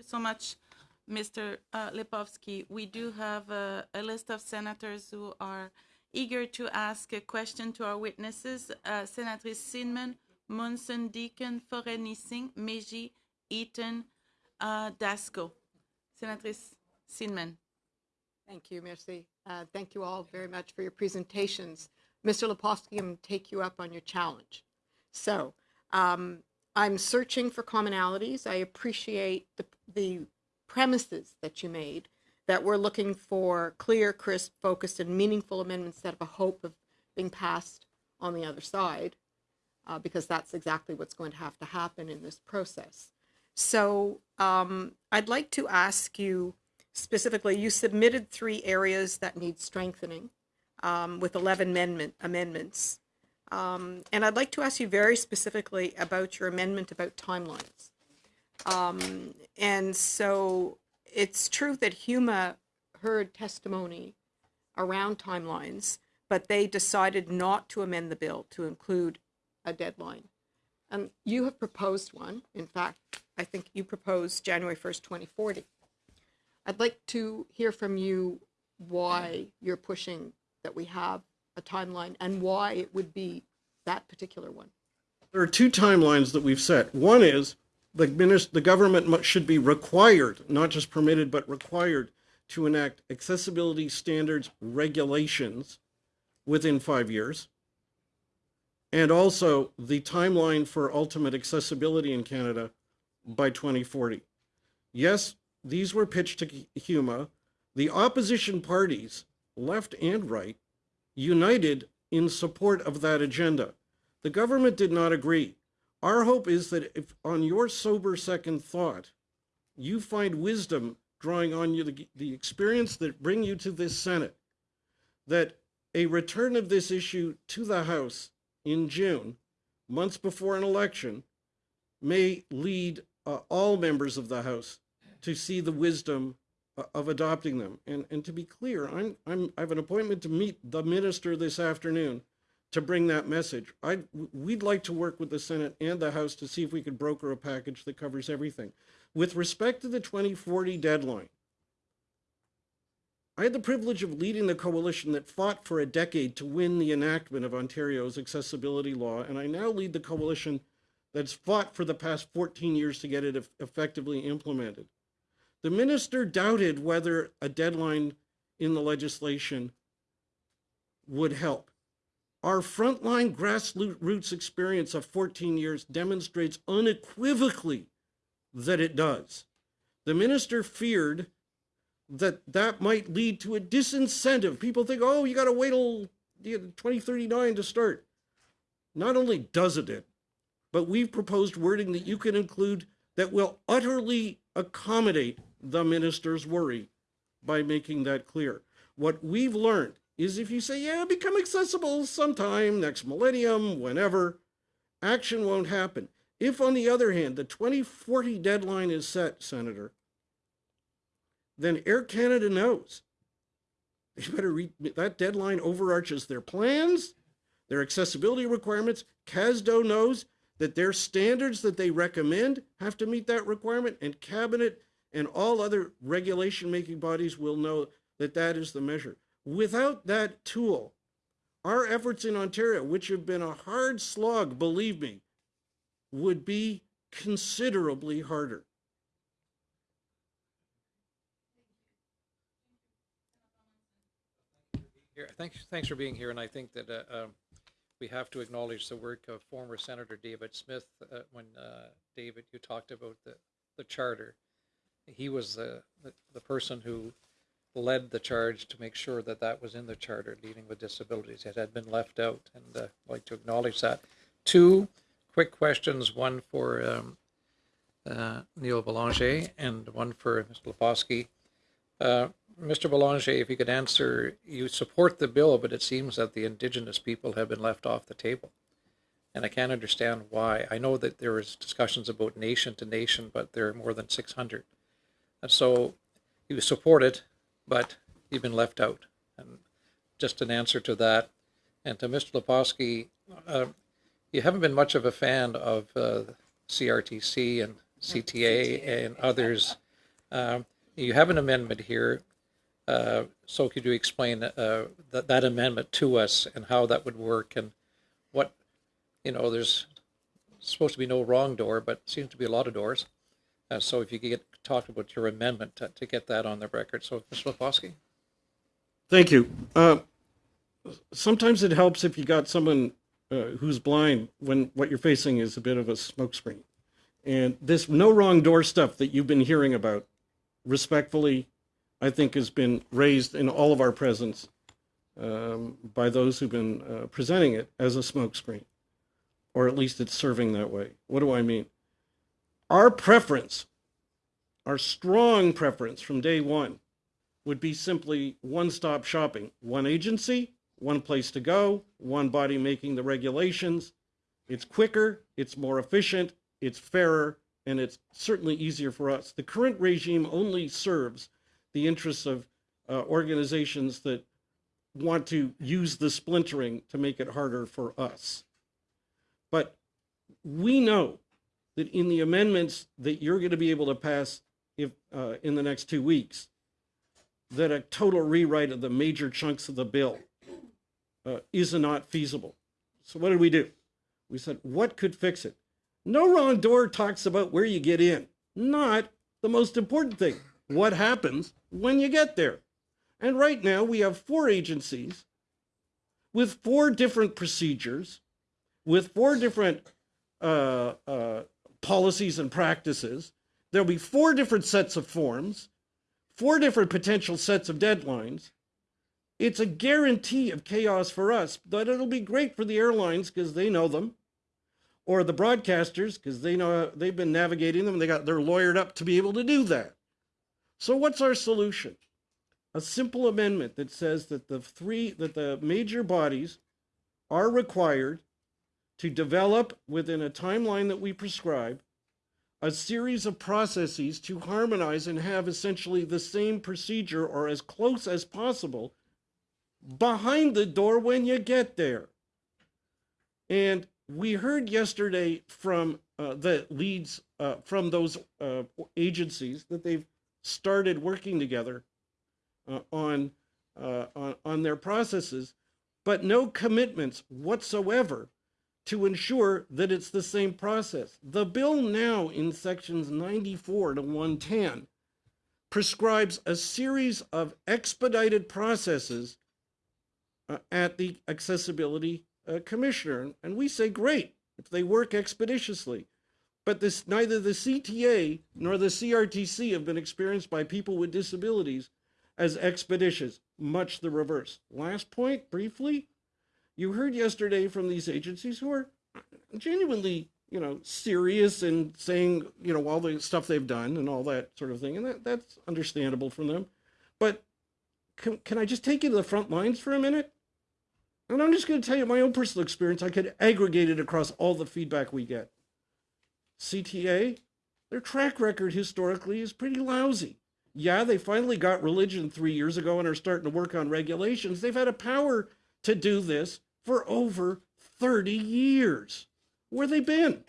you so much, Mr. Uh, Lepofsky. We do have a, a list of senators who are eager to ask a question to our witnesses. Uh, Senatrice Seidman, Munson, Deacon, Forest-Niesing, Mégie, Eaton, uh, Dasko. Senatrice Seidman. Thank you, merci. Uh, Thank you all very much for your presentations. Mr. Lepofsky, I'm take you up on your challenge. So um, I'm searching for commonalities. I appreciate the, the premises that you made, that we're looking for clear, crisp, focused, and meaningful amendments that have a hope of being passed on the other side, uh, because that's exactly what's going to have to happen in this process. So um, I'd like to ask you specifically, you submitted three areas that need strengthening um, with 11 amendment, amendments. Um, and I'd like to ask you very specifically about your amendment about timelines. Um, and so it's true that HUMA heard testimony around timelines, but they decided not to amend the bill to include a deadline. And you have proposed one. In fact, I think you proposed January 1st, 2040. I'd like to hear from you why you're pushing that we have a timeline and why it would be that particular one. There are two timelines that we've set. One is the the government should be required, not just permitted, but required to enact accessibility standards regulations within five years. And also the timeline for ultimate accessibility in Canada by 2040. Yes, these were pitched to HUMA. The opposition parties, left and right, united in support of that agenda. The government did not agree. Our hope is that if, on your sober second thought, you find wisdom drawing on you the, the experience that bring you to this Senate, that a return of this issue to the House in June, months before an election, may lead uh, all members of the House to see the wisdom of adopting them. And, and to be clear, I'm, I'm, I have an appointment to meet the minister this afternoon to bring that message. I, we'd like to work with the Senate and the House to see if we could broker a package that covers everything. With respect to the 2040 deadline, I had the privilege of leading the coalition that fought for a decade to win the enactment of Ontario's accessibility law, and I now lead the coalition that's fought for the past 14 years to get it effectively implemented. The minister doubted whether a deadline in the legislation would help. Our frontline grassroots experience of 14 years demonstrates unequivocally that it does. The minister feared that that might lead to a disincentive. People think, oh, you got to wait till 2039 to start. Not only doesn't it, but we've proposed wording that you can include that will utterly accommodate the minister's worry by making that clear. What we've learned is if you say, yeah, become accessible sometime next millennium, whenever, action won't happen. If, on the other hand, the 2040 deadline is set, Senator, then Air Canada knows. They better read that deadline overarches their plans, their accessibility requirements. CASDO knows that their standards that they recommend have to meet that requirement, and cabinet and all other regulation making bodies will know that that is the measure. Without that tool, our efforts in Ontario, which have been a hard slog, believe me, would be considerably harder. Thanks, thanks for being here, and I think that uh, um, we have to acknowledge the work of former Senator David Smith. Uh, when uh, David, you talked about the the charter, he was the, the the person who led the charge to make sure that that was in the charter, dealing with disabilities. It had been left out, and uh, I'd like to acknowledge that. Two quick questions: one for um, uh, Neil Belanger, and one for Mr. Lepofsky. Uh, Mr. Belanger, if you could answer, you support the bill, but it seems that the indigenous people have been left off the table. And I can't understand why. I know that there is discussions about nation to nation, but there are more than 600. And so he was supported, but you've been left out. And just an answer to that. And to Mr. Lepofsky, uh, you haven't been much of a fan of uh, CRTC and CTA and others Um, you have an amendment here. Uh, so could you explain uh, that, that amendment to us and how that would work and what, you know, there's supposed to be no wrong door, but seems to be a lot of doors. Uh, so if you could get talk about your amendment to, to get that on the record. So, Mr. Lepofsky? Thank you. Uh, sometimes it helps if you got someone uh, who's blind when what you're facing is a bit of a smokescreen. And this no wrong door stuff that you've been hearing about, respectfully, I think has been raised in all of our presence um, by those who've been uh, presenting it as a smokescreen, or at least it's serving that way. What do I mean? Our preference, our strong preference from day one, would be simply one-stop shopping. One agency, one place to go, one body making the regulations. It's quicker, it's more efficient, it's fairer, and it's certainly easier for us. The current regime only serves the interests of uh, organizations that want to use the splintering to make it harder for us. But we know that in the amendments that you're going to be able to pass if uh, in the next two weeks, that a total rewrite of the major chunks of the bill uh, is not feasible. So what did we do? We said, what could fix it? No wrong door talks about where you get in, not the most important thing. What happens when you get there? And right now we have four agencies with four different procedures, with four different uh, uh, policies and practices. There'll be four different sets of forms four different potential sets of deadlines. It's a guarantee of chaos for us, but it'll be great for the airlines because they know them, or the broadcasters because they know they've been navigating them. They got they're lawyered up to be able to do that. So what's our solution? A simple amendment that says that the three that the major bodies are required to develop within a timeline that we prescribe a series of processes to harmonize and have essentially the same procedure or as close as possible behind the door when you get there. And we heard yesterday from uh, the leads uh, from those uh, agencies that they've started working together uh, on, uh, on on their processes, but no commitments whatsoever to ensure that it's the same process. The bill now in sections 94 to 110 prescribes a series of expedited processes uh, at the accessibility uh, commissioner. And we say great if they work expeditiously. But this neither the CTA nor the CRTC have been experienced by people with disabilities as expeditious. Much the reverse. Last point briefly you heard yesterday from these agencies who are genuinely, you know, serious and saying, you know, all the stuff they've done and all that sort of thing. And that, that's understandable from them. But can, can I just take you to the front lines for a minute? And I'm just going to tell you my own personal experience. I could aggregate it across all the feedback we get. CTA, their track record historically is pretty lousy. Yeah, they finally got religion three years ago and are starting to work on regulations. They've had a power to do this for over 30 years. Where they been?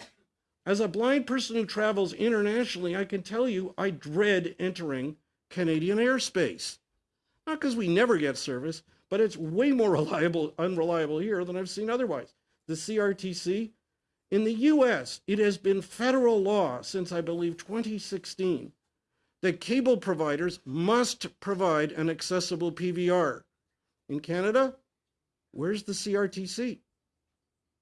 As a blind person who travels internationally, I can tell you I dread entering Canadian airspace. Not because we never get service, but it's way more reliable, unreliable here than I've seen otherwise. The CRTC, in the US, it has been federal law since I believe 2016 that cable providers must provide an accessible PVR. In Canada, Where's the CRTC?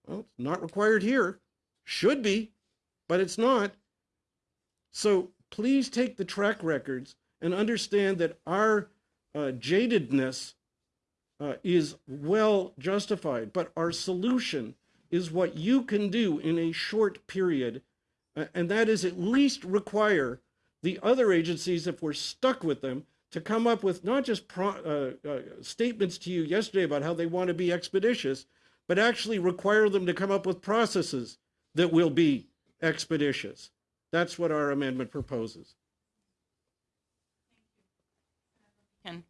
Well, it's not required here. Should be, but it's not. So please take the track records and understand that our uh, jadedness uh, is well justified, but our solution is what you can do in a short period, uh, and that is at least require the other agencies, if we're stuck with them, to come up with not just pro, uh, uh, statements to you yesterday about how they want to be expeditious, but actually require them to come up with processes that will be expeditious. That's what our amendment proposes. Ken.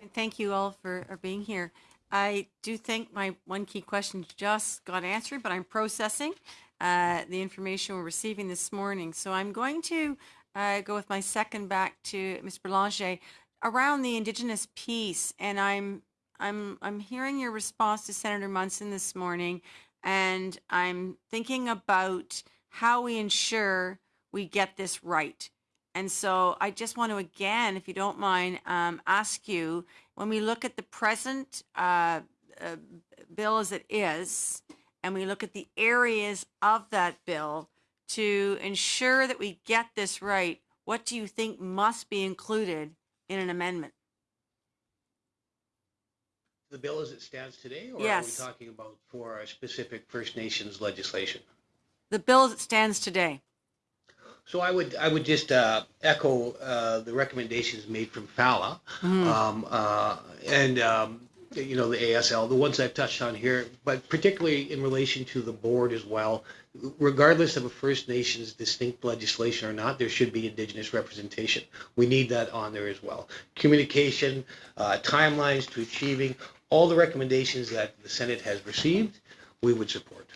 And Thank you all for, for being here. I do think my one key question just got answered, but I'm processing uh, the information we're receiving this morning. So I'm going to I go with my second back to Ms. Belanger around the Indigenous piece, and I'm I'm I'm hearing your response to Senator Munson this morning, and I'm thinking about how we ensure we get this right. And so I just want to again, if you don't mind, um, ask you when we look at the present uh, uh, bill as it is, and we look at the areas of that bill to ensure that we get this right, what do you think must be included in an amendment? the bill as it stands today, or Yes. are we talking about for our specific First Nations legislation? The bill as it stands today. So I would I would just uh, echo uh, the recommendations made from FALA um, uh, and um, you know the ASL, the ones I've touched on here, but particularly in relation to the board as well. Regardless of a First Nations distinct legislation or not, there should be Indigenous representation. We need that on there as well. Communication, uh, timelines to achieving all the recommendations that the Senate has received, we would support.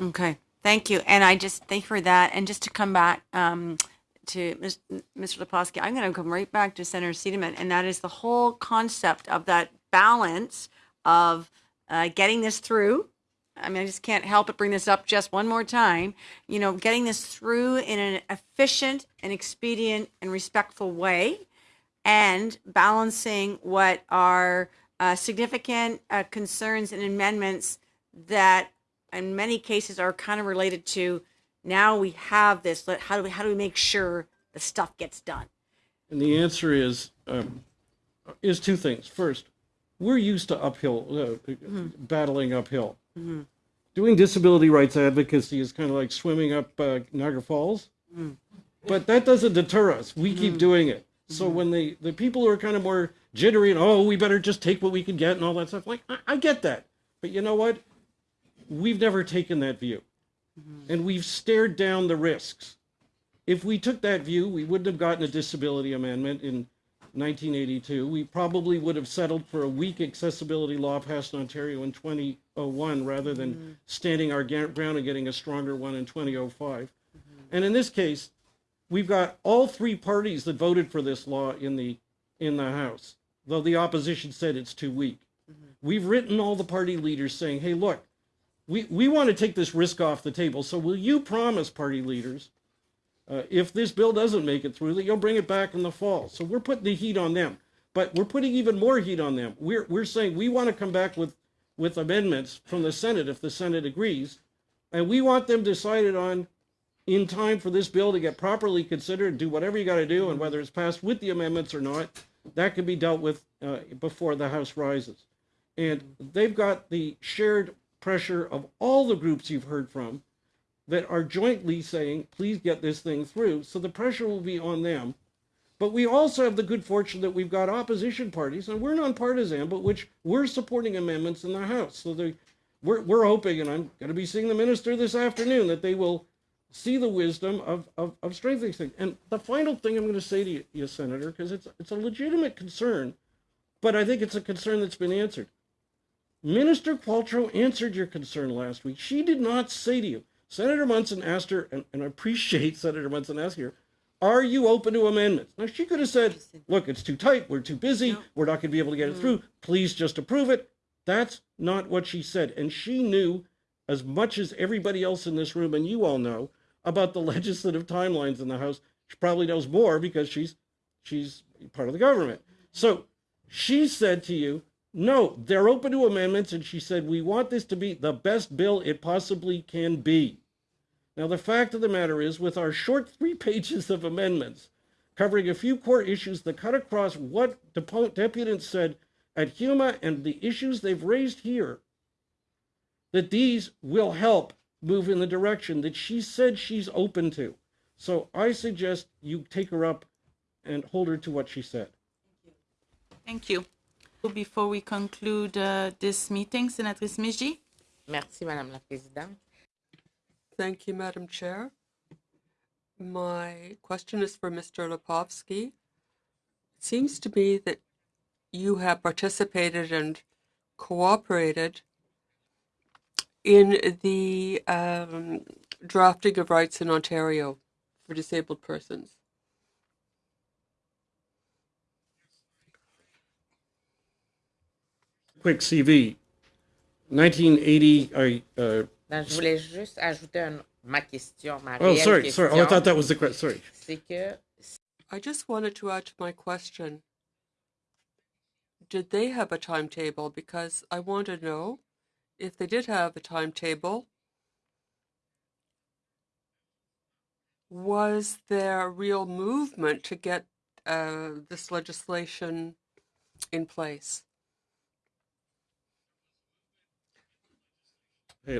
Okay, thank you. And I just thank you for that. And just to come back um, to Mr. Lepofsky, I'm going to come right back to Senator Seidman, and that is the whole concept of that balance of uh, getting this through. I mean, I just can't help but bring this up just one more time. You know, getting this through in an efficient and expedient and respectful way, and balancing what are uh, significant uh, concerns and amendments that in many cases are kind of related to now we have this let how do we how do we make sure the stuff gets done And the answer is um, is two things. First, we're used to uphill uh, battling uphill. Mm-hmm. Doing disability rights advocacy is kind of like swimming up uh, Niagara Falls, mm. but that doesn't deter us. We keep mm. doing it. So mm-hmm. when the the people who are kind of more jittery and oh, we better just take what we can get and all that stuff, like I, I get that, but you know what? We've never taken that view, mm-hmm. and we've stared down the risks. If we took that view, we wouldn't have gotten a disability amendment in 1982. We probably would have settled for a weak accessibility law passed in Ontario in 2001 rather than mm-hmm. standing our ground and getting a stronger one in 2005. Mm-hmm. And in this case, we've got all three parties that voted for this law in the in the House, though the opposition said it's too weak. Mm-hmm. We've written all the party leaders saying, "Hey, look, we we want to take this risk off the table. So will you promise, party leaders?" Uh, if this bill doesn't make it through, that you'll bring it back in the fall. So we're putting the heat on them, but we're putting even more heat on them. We're we're saying we want to come back with with amendments from the Senate if the Senate agrees, and we want them decided on in time for this bill to get properly considered, and do whatever you got to do, and whether it's passed with the amendments or not, that can be dealt with uh, before the House rises. And they've got the shared pressure of all the groups you've heard from that are jointly saying, please get this thing through. So the pressure will be on them. But we also have the good fortune that we've got opposition parties, and we're nonpartisan, but which we're supporting amendments in the House. So we're, we're hoping, and I'm going to be seeing the minister this afternoon, that they will see the wisdom of, of, of strengthening things. And the final thing I'm going to say to you, you Senator, because it's, it's a legitimate concern, but I think it's a concern that's been answered. Minister Qualtrough answered your concern last week. She did not say to you, Senator Munson asked her, and, and I appreciate Senator Munson asking her, are you open to amendments? Now, she could have said, look, it's too tight. We're too busy. We're not going to be able to get it mm. through. Please just approve it. That's not what she said. And she knew as much as everybody else in this room, and you all know, about the legislative timelines in the House. She probably knows more because she's she's part of the government. So she said to you, no, they're open to amendments, and she said, we want this to be the best bill it possibly can be. Now, the fact of the matter is, with our short three pages of amendments, covering a few core issues that cut across what deputants said at HUMA and the issues they've raised here, that these will help move in the direction that she said she's open to. So I suggest you take her up and hold her to what she said. Thank you. Before we conclude uh, this meeting, Senatrice Mégie. Merci, Madame la Présidente. Thank you, Madam Chair. My question is for Mr. Lepofsky. It seems to me that you have participated and cooperated in the um, drafting of rights in Ontario for disabled persons. Quick CV. 1980, I, uh, Non, je voulais juste ajouter un- ma question, ma oh, sorry, question. sorry. Oh, I thought that was the question. Sorry. C'est que I just wanted to add to my question Did they have a timetable? Because I want to know if they did have a timetable, was there a real movement to get uh, this legislation in place?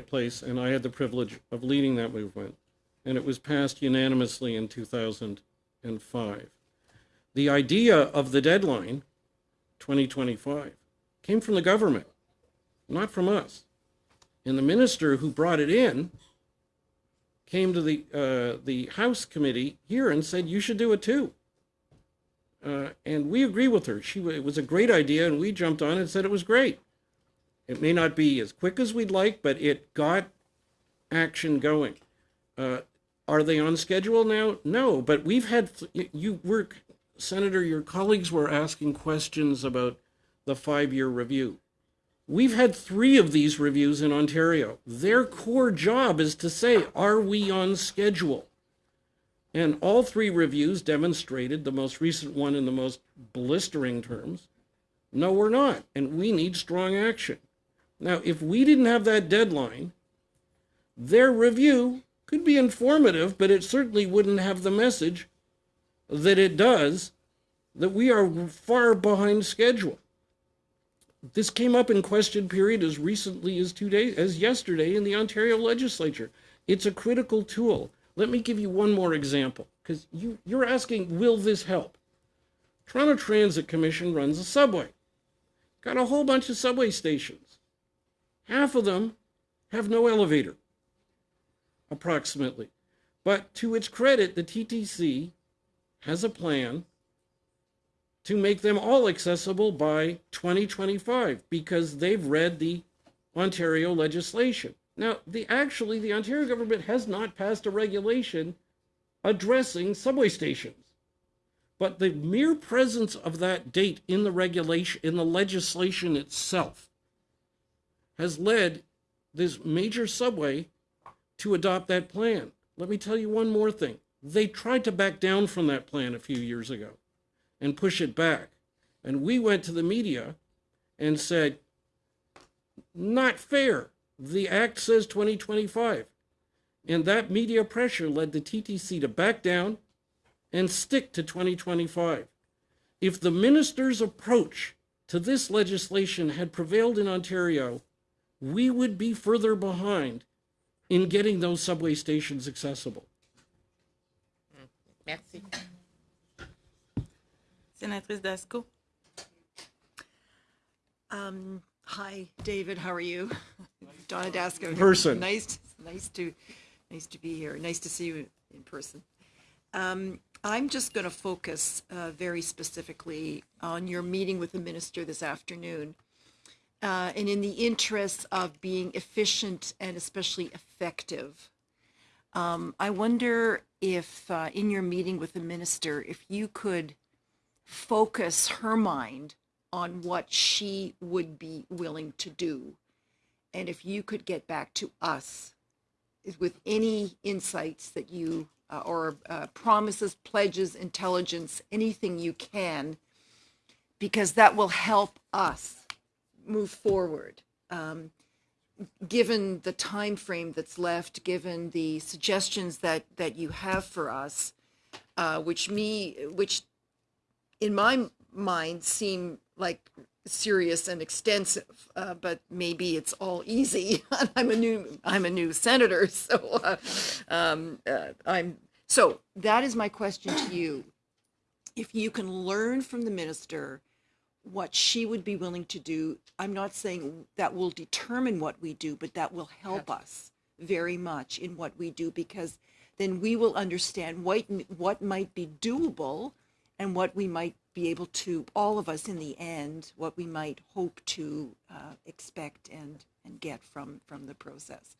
Place, and I had the privilege of leading that movement, and it was passed unanimously in 2005. The idea of the deadline, 2025, came from the government, not from us. And the minister who brought it in came to the uh, the House committee here and said you should do it too. Uh, and we agree with her. She it was a great idea, and we jumped on it and said it was great. It may not be as quick as we'd like, but it got action going. Uh, are they on schedule now? No, but we've had you work, Senator. Your colleagues were asking questions about the five-year review. We've had three of these reviews in Ontario. Their core job is to say, are we on schedule? And all three reviews demonstrated, the most recent one in the most blistering terms, no, we're not. And we need strong action. Now, if we didn't have that deadline, their review could be informative, but it certainly wouldn't have the message that it does that we are far behind schedule. This came up in question period as recently as two days, as yesterday in the Ontario legislature. It's a critical tool. Let me give you one more example, because you, you're asking, will this help? Toronto Transit Commission runs a subway. Got a whole bunch of subway stations. Half of them have no elevator, approximately. But to its credit, the TTC has a plan to make them all accessible by 2025 because they've read the Ontario legislation. Now, the actually the Ontario government has not passed a regulation addressing subway stations. But the mere presence of that date in the regulation in the legislation itself has led this major subway to adopt that plan. Let me tell you one more thing. They tried to back down from that plan a few years ago and push it back. And we went to the media and said, not fair. The act says 2025. And that media pressure led the TTC to back down and stick to 2025. If the minister's approach to this legislation had prevailed in Ontario, we would be further behind in getting those subway stations accessible. merci. Sénatrice Dasko. Um, hi, David. How are you? Donna Dasko. here. Person. Nice, nice to, nice to be here. Nice to see you in person. Um, I'm just going to focus uh, very specifically on your meeting with the minister this afternoon. Uh, and in the interest of being efficient and especially effective, um, I wonder if uh, in your meeting with the minister, if you could focus her mind on what she would be willing to do. And if you could get back to us with any insights that you, uh, or uh, promises, pledges, intelligence, anything you can, because that will help us move forward. Um, given the time frame that's left, given the suggestions that that you have for us, uh, which me, which in my mind seem like serious and extensive, uh, but maybe it's all easy. I'm a new I'm a new senator, so uh, um, uh, I'm so that is my question to you. If you can learn from the minister what she would be willing to do, I'm not saying that will determine what we do, but that will help us very much in what we do because then we will understand what what might be doable and what we might be able to all of us in the end what we might hope to uh, expect and and get from from the process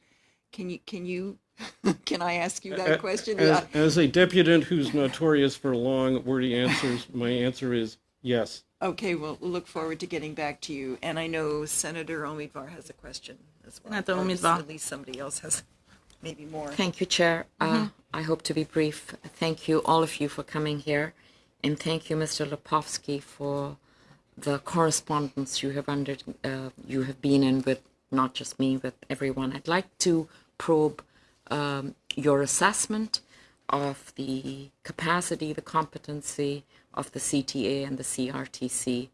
Can you, can you, can I ask you that question? As, Yeah. as a deputant who's notorious for long, wordy answers, my answer is yes. Okay, well, we'll look forward to getting back to you. And I know Senator Omidvar has a question as well. Senator Omidvar. At least somebody else has maybe more. Thank you, Chair. Uh, I hope to be brief. Thank you, all of you, for coming here. And thank you, Mr. Lepofsky, for the correspondence you have under uh, you have been in with not just me, but everyone. I'd like to probe um, your assessment of the capacity, the competency of the CTA and the CRTC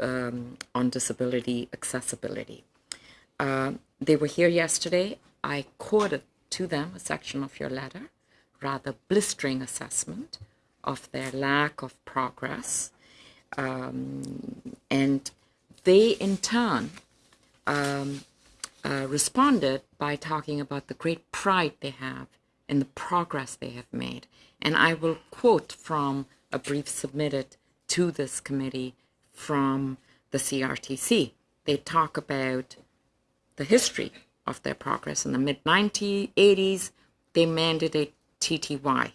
um, on disability accessibility. Uh, they were here yesterday. I quoted to them a section of your letter, rather blistering assessment of their lack of progress. Um, and they, in turn, um, uh, responded by talking about the great pride they have in the progress they have made. And I will quote from a brief submitted to this committee from the CRTC. They talk about the history of their progress. In the mid 1980s, they mandated TTY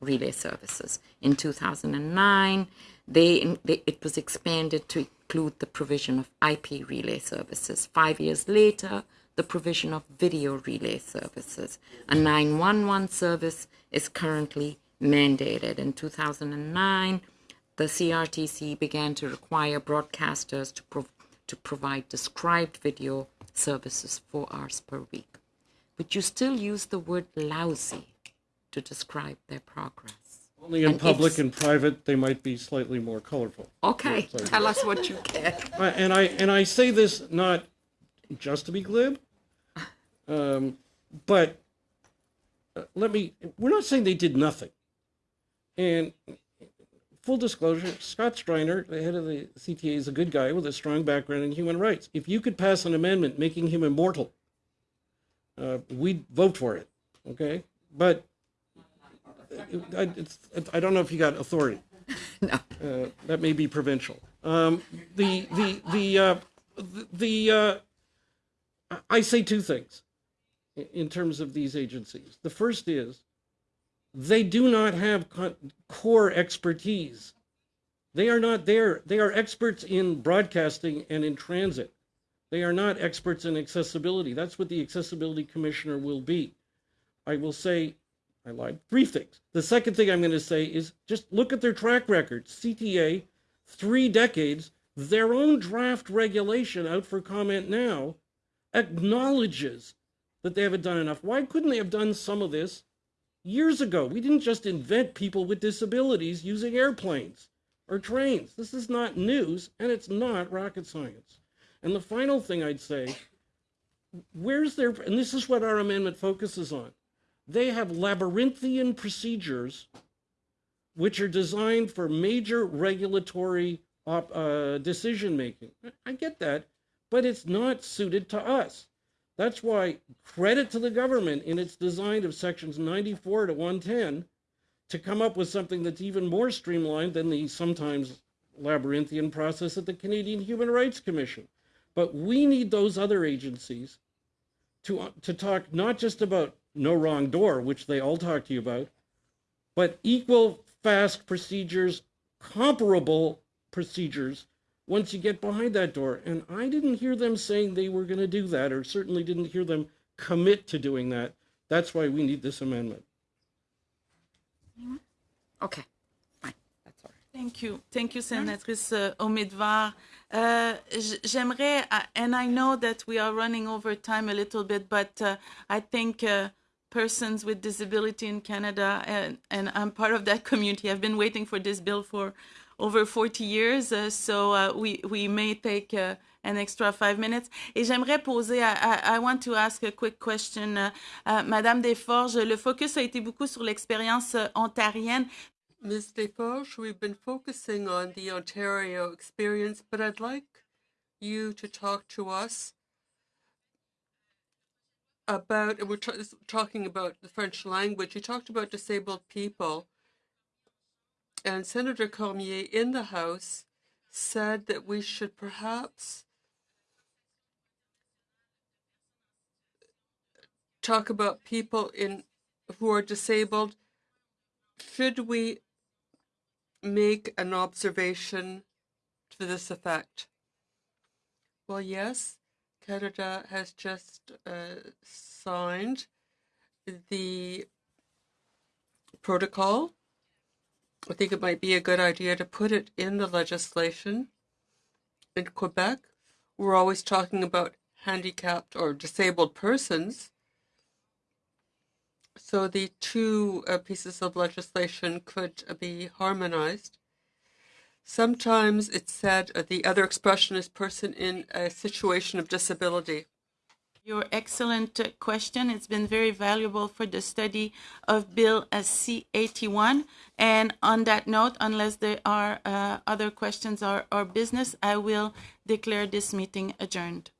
relay services. In 2009, they, they, it was expanded to include the provision of IP relay services. Five years later, the provision of video relay services. A 911 service is currently mandated. In 2009, the CRTC began to require broadcasters to, prov- to provide described video services four hours per week. Would you still use the word lousy to describe their progress? Only in And public and private, they might be slightly more colorful. Okay, tell us what you. I- and I and I say this not just to be glib, um, but uh, let me. We're not saying they did nothing. And full disclosure, Scott Streiner, the head of the CTA, is a good guy with a strong background in human rights. If you could pass an amendment making him immortal, uh, we'd vote for it. Okay, but I, it's, I don't know if you got authority. No. Uh, that may be provincial. Um, the the the uh, the, the uh, I say two things in terms of these agencies. The first is they do not have core expertise. They are not there. They are experts in broadcasting and in transit. They are not experts in accessibility. That's what the accessibility commissioner will be. I will say, I lied. Three things. The second thing I'm going to say is just look at their track record. CTA, three decades, their own draft regulation out for comment now acknowledges that they haven't done enough. Why couldn't they have done some of this years ago? We didn't just invent people with disabilities using airplanes or trains. This is not news and it's not rocket science. And the final thing I'd say, where's their, and this is what our amendment focuses on they have labyrinthian procedures which are designed for major regulatory uh, decision making. I get that, but it's not suited to us. That's why credit to the government in its design of sections 94 to 110 to come up with something that's even more streamlined than the sometimes labyrinthian process at the Canadian Human Rights Commission. But we need those other agencies to uh, to talk not just about no wrong door, which they all talk to you about, but equal fast procedures, comparable procedures once you get behind that door. And I didn't hear them saying they were going to do that, or certainly didn't hear them commit to doing that. That's why we need this amendment. Okay, fine, that's all right. Thank you. Thank you, Senatrice uh, Omidvar. Uh, J'aimerais, uh, and I know that we are running over time a little bit, but uh, I think uh, persons with disability in Canada, and, and I'm part of that community, have been waiting for this bill for over 40 years, uh, so uh, we, we may take uh, an extra five minutes. Et j'aimerais poser, I, I, want to ask a quick question. Uh, uh, Madame Desforges, le focus a été beaucoup sur l'expérience euh, ontarienne. Ms. Deforge, we've been focusing on the Ontario experience, but I'd like you to talk to us about, we're talking about the French language. You talked about disabled people, and Senator Cormier in the House said that we should perhaps talk about people in who are disabled, should we make an observation to this effect? Well, yes, Canada has just uh, signed the protocol. I think it might be a good idea to put it in the legislation. In Quebec, we're always talking about handicapped or disabled persons. So the two uh, pieces of legislation could uh, be harmonized. Sometimes it's said uh, the other expression is person in a situation of disability. Your excellent question. It's been very valuable for the study of Bill uh, C81. And on that note, unless there are uh, other questions or, or business, I will declare this meeting adjourned.